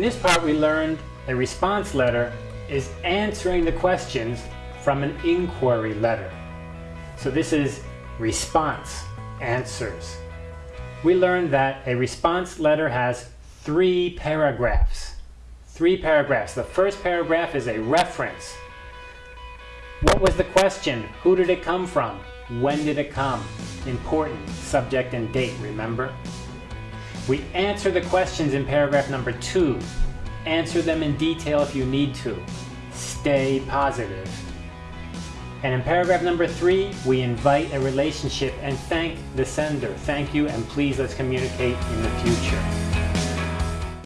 this part we learned a response letter is answering the questions from an inquiry letter. So this is response, answers. We learned that a response letter has three paragraphs. Three paragraphs. The first paragraph is a reference. What was the question? Who did it come from? When did it come? Important, subject and date, remember? We answer the questions in paragraph number two. Answer them in detail if you need to. Stay positive. And in paragraph number three, we invite a relationship and thank the sender. Thank you and please let's communicate in the future.